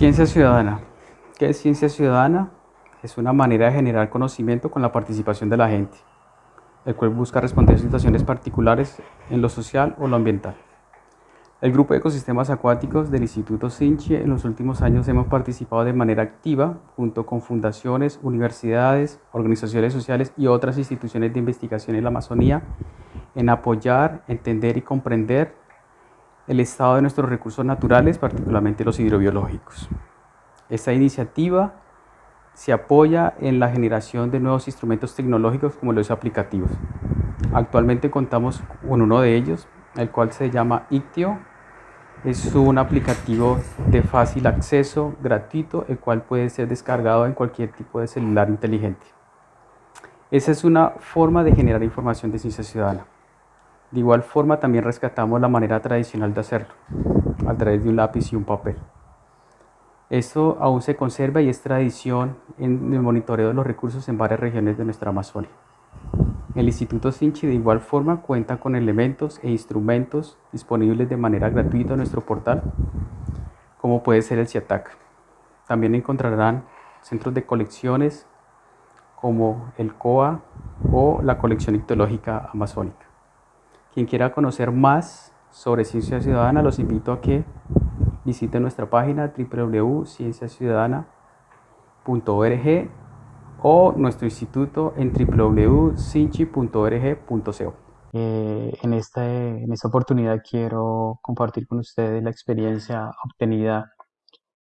Ciencia ciudadana. ¿Qué es ciencia ciudadana? Es una manera de generar conocimiento con la participación de la gente, el cual busca responder a situaciones particulares en lo social o lo ambiental. El grupo de ecosistemas acuáticos del Instituto Sinchi en los últimos años hemos participado de manera activa junto con fundaciones, universidades, organizaciones sociales y otras instituciones de investigación en la Amazonía en apoyar, entender y comprender el estado de nuestros recursos naturales, particularmente los hidrobiológicos. Esta iniciativa se apoya en la generación de nuevos instrumentos tecnológicos como los aplicativos. Actualmente contamos con uno de ellos, el cual se llama Ictio es un aplicativo de fácil acceso, gratuito, el cual puede ser descargado en cualquier tipo de celular inteligente. Esa es una forma de generar información de ciencia ciudadana. De igual forma también rescatamos la manera tradicional de hacerlo, a través de un lápiz y un papel. Esto aún se conserva y es tradición en el monitoreo de los recursos en varias regiones de nuestra Amazonia. El Instituto Sinchi de igual forma cuenta con elementos e instrumentos disponibles de manera gratuita en nuestro portal, como puede ser el CIATAC. También encontrarán centros de colecciones como el COA o la colección ictológica amazónica. Quien quiera conocer más sobre ciencia ciudadana, los invito a que visiten nuestra página www.cienciaciudadana.org o nuestro instituto en www.sinchi.org.co. Eh, en, esta, en esta oportunidad quiero compartir con ustedes la experiencia obtenida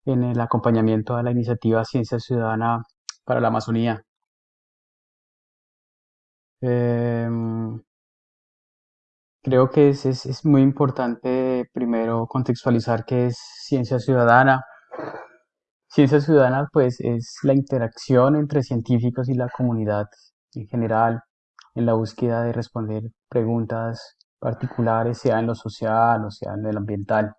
en el acompañamiento a la iniciativa Ciencia Ciudadana para la Amazonía. Em, creo que es, es, es muy importante primero contextualizar qué es ciencia ciudadana Ciencia ciudadana, pues, es la interacción entre científicos y la comunidad en general en la búsqueda de responder preguntas particulares, sea en lo social o sea en el ambiental.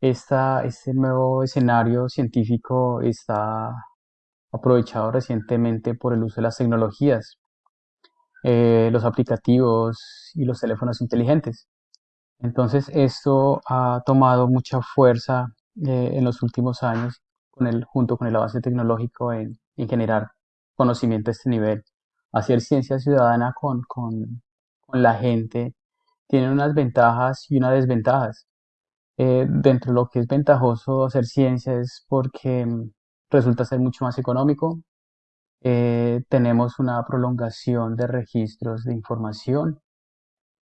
Esta, este nuevo escenario científico está aprovechado recientemente por el uso de las tecnologías, eh, los aplicativos y los teléfonos inteligentes. Entonces esto ha tomado mucha fuerza eh, en los últimos años con el, junto con el avance tecnológico en, generar conocimiento a este nivel. Hacer ciencia ciudadana con, con, la gente tiene unas ventajas y unas desventajas. Eh, dentro de lo que es ventajoso hacer ciencia es porque mm, resulta ser mucho más económico. Eh, tenemos una prolongación de registros de información,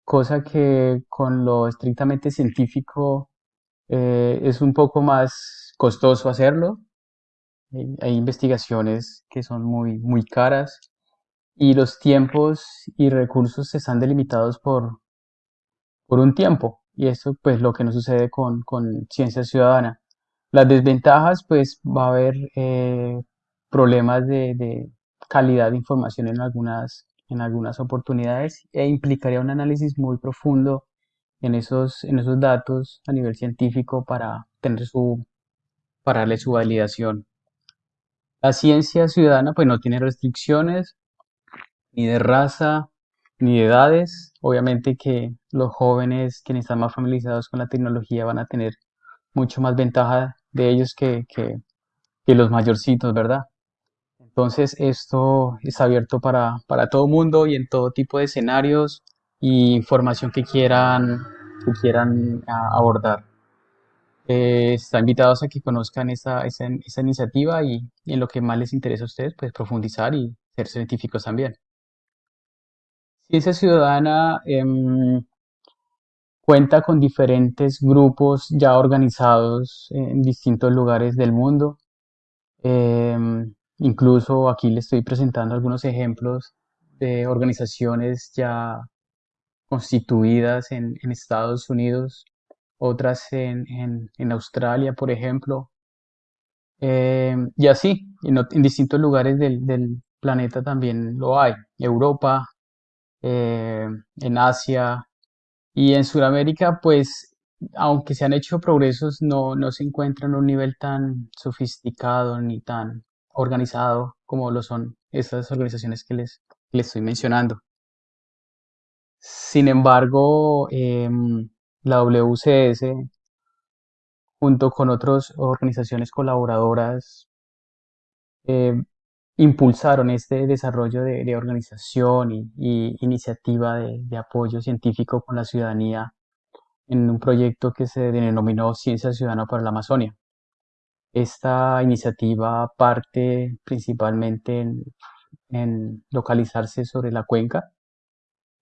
cosa que con lo estrictamente científico eh, es un poco más costoso hacerlo. Hay, investigaciones que son muy, muy caras y los tiempos y recursos están delimitados por, por un tiempo. Y eso pues lo que no sucede con, con ciencia ciudadana. Las desventajas pues va a haber eh, problemas de, de, calidad de información en algunas, en algunas oportunidades e implicaría un análisis muy profundo en esos, en esos datos a nivel científico para tener su, para darle su validación. La ciencia ciudadana pues no tiene restricciones ni de raza ni de edades. Obviamente que los jóvenes quienes están más familiarizados con la tecnología van a tener mucho más ventaja de ellos que, que, los mayorcitos, ¿verdad? Entonces esto es abierto para, para todo mundo y en todo tipo de escenarios y información que quieran, que quieran abordar. Eh, están invitados a que conozcan esa, esa, iniciativa y, en lo que más les interesa a ustedes, pues profundizar y ser científicos también. Ciencia Ciudadana em, cuenta con diferentes grupos ya organizados en distintos lugares del mundo. Em, incluso aquí les estoy presentando algunos ejemplos de organizaciones ya constituidas en, en Estados Unidos otras en, en, Australia, por ejemplo, eh, y así, en, distintos lugares del, planeta también lo hay, Europa, eh, en Asia. Y en Sudamérica, pues aunque se han hecho progresos, no, no se encuentran a un nivel tan sofisticado ni tan organizado como lo son esas organizaciones que les, les estoy mencionando. Sin embargo, em, la WCS, junto con otras organizaciones colaboradoras, eh, impulsaron este desarrollo de, organización y, y iniciativa de, de apoyo científico con la ciudadanía en un proyecto que se denominó Ciencia Ciudadana para la Amazonia. Esta iniciativa parte principalmente en, en localizarse sobre la cuenca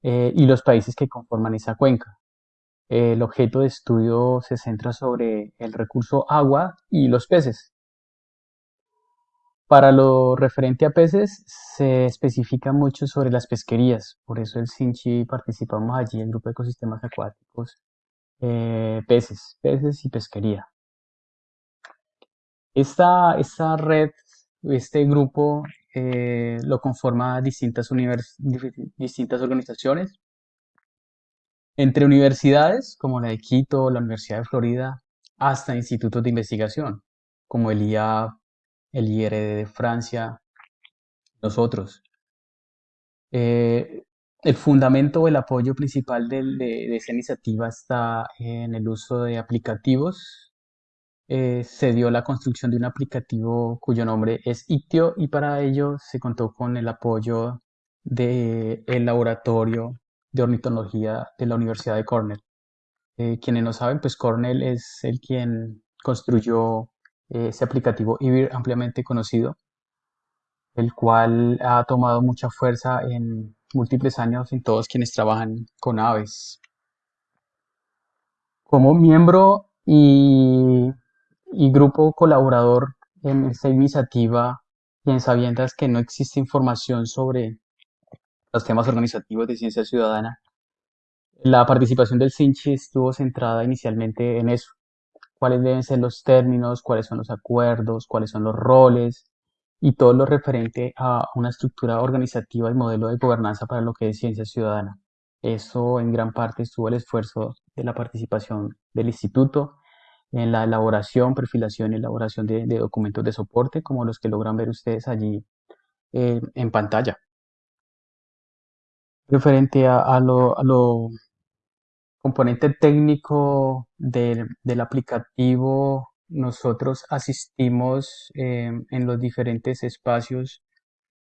eh, y los países que conforman esa cuenca. El objeto de estudio se centra sobre el recurso agua y los peces. Para lo referente a peces, se especifica mucho sobre las pesquerías, por eso el Sinchi participamos allí, el grupo de ecosistemas acuáticos, eh, peces, peces y pesquería. Esta, esta red, este grupo eh, lo conforma distintas, univers- distintas organizaciones, entre universidades como la de Quito, la Universidad de Florida, hasta institutos de investigación, como el IA, el IRD de Francia, nosotros. Eh, el fundamento o el apoyo principal del- de, de esa iniciativa está en el uso de aplicativos. Eh, se dio la construcción de un aplicativo cuyo nombre es Ictio y para ello se contó con el apoyo del laboratorio de ornitología de la Universidad de Cornell. Eh, quienes no saben, pues Cornell es el quien construyó eh, ese aplicativo IBIR ampliamente conocido el cual ha tomado mucha fuerza en múltiples años en todos quienes trabajan con aves. Como miembro y, y grupo colaborador en esta iniciativa y en sabiendas que no existe información sobre los temas organizativos de ciencia ciudadana, la participación del CINCHI estuvo centrada inicialmente en eso, cuáles deben ser los términos, cuáles son los acuerdos, cuáles son los roles y todo lo referente a una estructura organizativa y modelo de gobernanza para lo que es ciencia ciudadana. Eso en gran parte estuvo el esfuerzo de la participación del instituto en la elaboración, perfilación y elaboración de, documentos de soporte como los que logran ver ustedes allí eh, en pantalla. Referente a, lo, a lo componente técnico del, aplicativo, nosotros asistimos eh, en los diferentes espacios,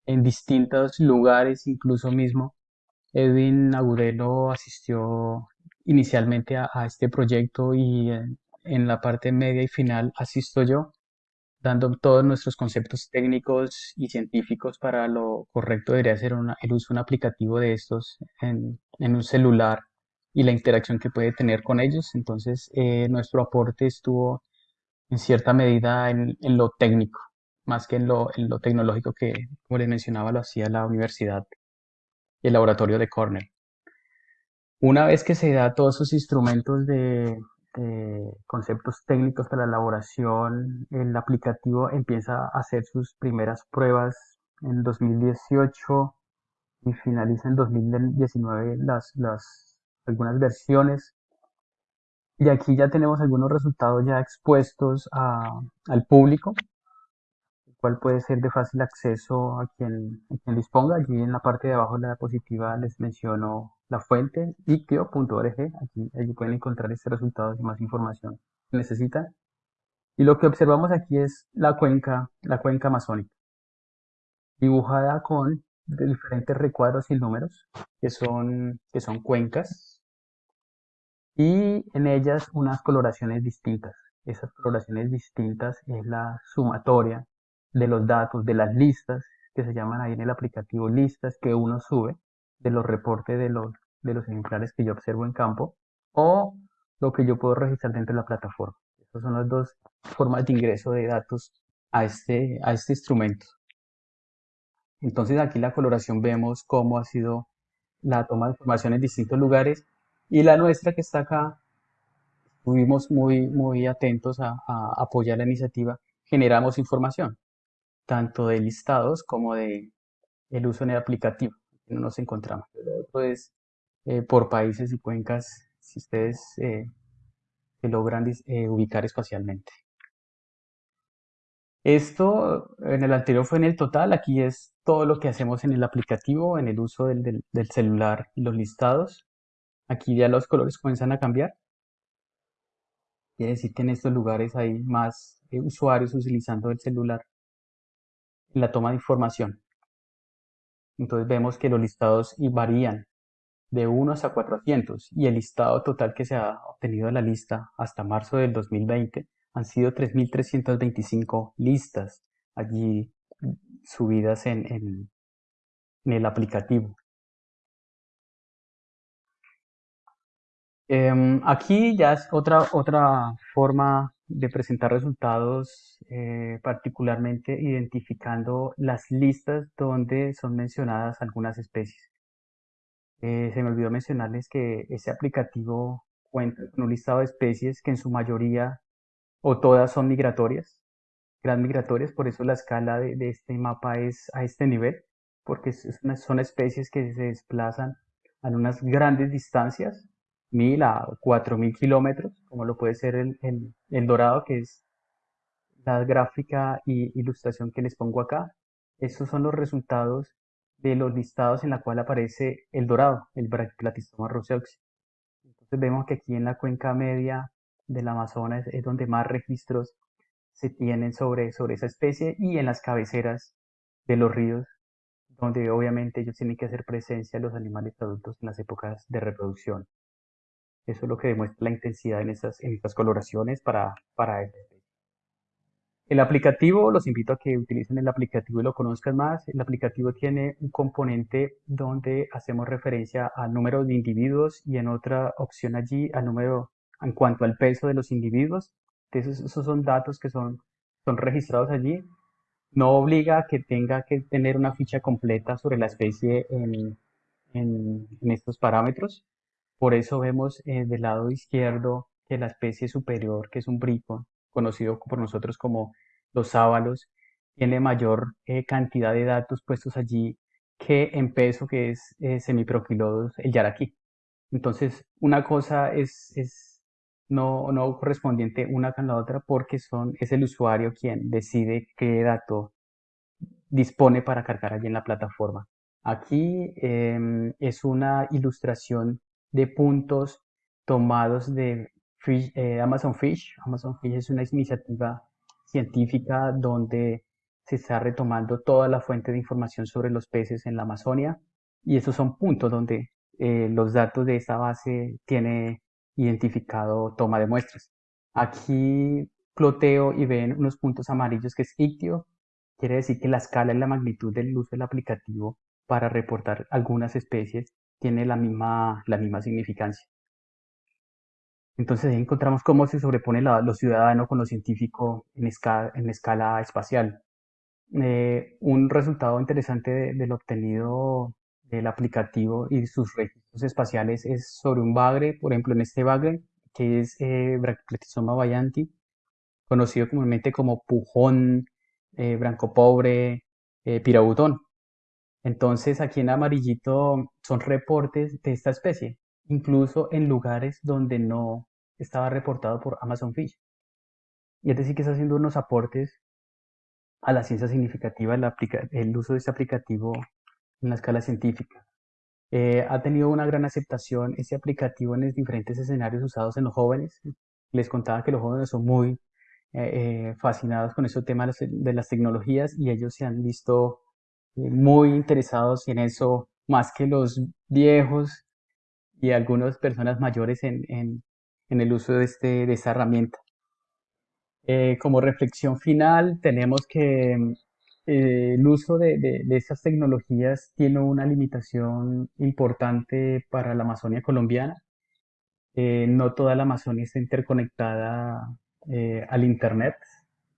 en distintos lugares, incluso mismo. Edwin Agudelo asistió inicialmente a, este proyecto y en, en la parte media y final asisto yo dando todos nuestros conceptos técnicos y científicos para lo correcto debería ser una- el uso de un aplicativo de estos en, en un celular y la interacción que puede tener con ellos. Entonces, eh, nuestro aporte estuvo en cierta medida en, en lo técnico, más que en lo, en lo tecnológico que, como les mencionaba, lo hacía la universidad y el laboratorio de Cornell. Una vez que se da todos esos instrumentos de, de conceptos técnicos para la elaboración, el aplicativo empieza a hacer sus primeras pruebas en 2018 y finaliza en 2019 las, las algunas versiones. Y aquí ya tenemos algunos resultados ya expuestos a- al público, el cual puede ser de fácil acceso a quien, a quien disponga. Allí en la parte de abajo de la diapositiva les menciono la fuente, ictio.org. Aquí, allí pueden encontrar este resultado y más información que necesitan. Y lo que observamos aquí es la cuenca, la cuenca amazónica, dibujada con diferentes recuadros y números, que son, que son cuencas, y en ellas unas coloraciones distintas. Esas coloraciones distintas es la sumatoria de los datos, de las listas, que se llaman ahí en el aplicativo listas, que uno sube de los reportes de los, de los ejemplares que yo observo en campo, o lo que yo puedo registrar dentro de la plataforma. Esas son las dos formas de ingreso de datos a este, a este instrumento. Entonces aquí la coloración vemos cómo ha sido la toma de información en distintos lugares y la nuestra que está acá, estuvimos muy, muy atentos a, a apoyar la iniciativa, generamos información, tanto de listados como de el uso en el aplicativo, no nos encontramos. Lo otro es eh, por países y cuencas, si ustedes eh, logran eh, ubicar espacialmente. Esto en el anterior fue en el total, aquí es todo lo que hacemos en el aplicativo, en el uso del, del- celular los listados. Aquí ya los colores comienzan a cambiar. Quiere decir que en estos lugares hay más eh, usuarios utilizando el celular la toma de información. Entonces vemos que los listados varían de 1 hasta 400 y el listado total que se ha obtenido de la lista hasta marzo del 2020 han sido 3.325 listas allí subidas en, el aplicativo. Em, aquí ya es otra, otra forma de presentar resultados, eh, particularmente identificando las listas donde son mencionadas algunas especies. Eh, se me olvidó mencionarles que ese aplicativo cuenta con un listado de especies que en su mayoría o todas son migratorias, gran migratorias, por eso la escala de, este mapa es a este nivel, porque son especies que se desplazan a unas grandes distancias, mil a cuatro mil kilómetros, como lo puede ser el, el dorado, que es la gráfica y ilustración que les pongo acá. Estos son los resultados de los listados en la cual aparece el dorado, el Brachyplatystoma roseoxy. Entonces vemos que aquí en la cuenca media del Amazonas es donde más registros se tienen sobre, sobre esa especie y en las cabeceras de los ríos, donde obviamente ellos tienen que hacer presencia los animales adultos en las épocas de reproducción. Eso es lo que demuestra la intensidad en estas, en estas coloraciones para, para esta. El aplicativo, los invito a que utilicen el aplicativo y lo conozcan más. El aplicativo tiene un componente donde hacemos referencia al número de individuos y en otra opción allí al número en cuanto al peso de los individuos. Entonces, esos son datos que son, son registrados allí. No obliga a que tenga que tener una ficha completa sobre la especie en, en, en estos parámetros. Por eso vemos eh, del lado izquierdo que la especie superior, que es un brico, conocido por nosotros como los sábalos, tiene mayor eh, cantidad de datos puestos allí que en peso, que es eh, semiproquilodos, el yaraquí. Entonces, una cosa es, es no, no correspondiente una con la otra porque son, es el usuario quien decide qué dato dispone para cargar allí en la plataforma. Aquí eh, es una ilustración de puntos tomados de eh, Amazon Fish. Amazon Fish es una iniciativa científica donde se está retomando toda la fuente de información sobre los peces en la Amazonia y esos son puntos donde eh, los datos de esta base tiene identificado toma de muestras. Aquí ploteo y ven unos puntos amarillos que es ictio, quiere decir que la escala y la magnitud del uso del aplicativo para reportar algunas especies tiene la misma, la misma significancia. Entonces ahí encontramos cómo se sobrepone la, lo ciudadano con lo científico en escala, espacial. Eh, un resultado interesante de, de, lo obtenido del aplicativo y sus registros espaciales es sobre un bagre, por ejemplo en este bagre, que es eh, Brachypletysoma conocido comúnmente como pujón, eh, brancopobre, eh, pirabutón. Entonces aquí en amarillito son reportes de esta especie incluso en lugares donde no estaba reportado por Amazon Fish. Y es decir, que está haciendo unos aportes a la ciencia significativa el, uso de este aplicativo en la escala científica. Eh, ha tenido una gran aceptación este aplicativo en los diferentes escenarios usados en los jóvenes. Les contaba que los jóvenes son muy eh, eh fascinados con este tema de las tecnologías y ellos se han visto muy interesados en eso más que los viejos y algunas personas mayores en, en, el uso de, este, de esta herramienta. Eh, como reflexión final, tenemos que eh, el uso de, de, de, tecnologías tiene una limitación importante para la Amazonia colombiana. Eh, no toda la Amazonia está interconectada al Internet.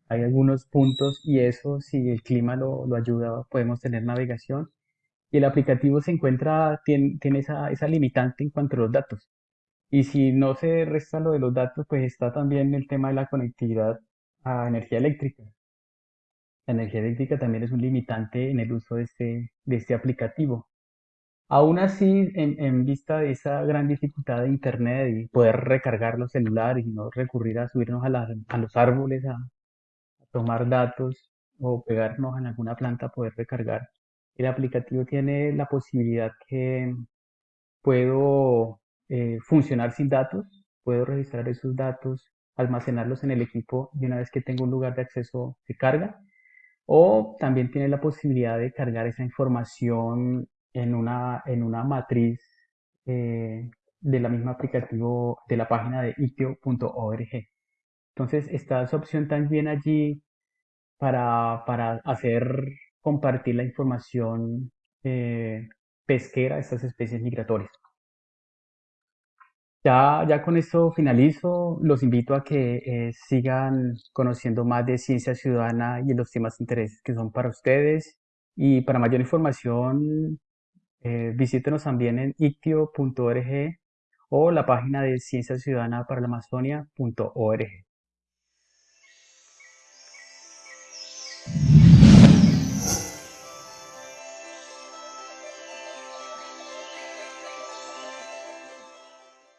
Hay algunos puntos y eso, si el clima lo, lo ayuda, podemos tener navegación y el aplicativo se encuentra, tiene, tiene esa, esa limitante en cuanto a los datos. Y si no se resta lo de los datos, pues está también el tema de la conectividad a energía eléctrica. La energía eléctrica también es un limitante en el uso de este, de este aplicativo. Aún así, en, en, vista de esa gran dificultad de Internet y poder recargar los celulares y no recurrir a subirnos a, la, a los árboles a, a, tomar datos o pegarnos en alguna planta poder recargar, el aplicativo tiene la posibilidad que puedo eh, funcionar sin datos, puedo registrar esos datos almacenarlos en el equipo y una vez que tengo un lugar de acceso se carga. O también tiene la posibilidad de cargar esa información en una, en una matriz eh, de la misma aplicativo de la página de itio.org. Entonces está esa opción también allí para, para hacer compartir la información eh, pesquera de estas especies migratorias. Ya, ya con esto finalizo. Los invito a que eh, sigan conociendo más de ciencia ciudadana y los temas de que son para ustedes. Y para mayor información, eh, visítenos también en ictio.org o la página de ciencia ciudadana para la Amazonia.org.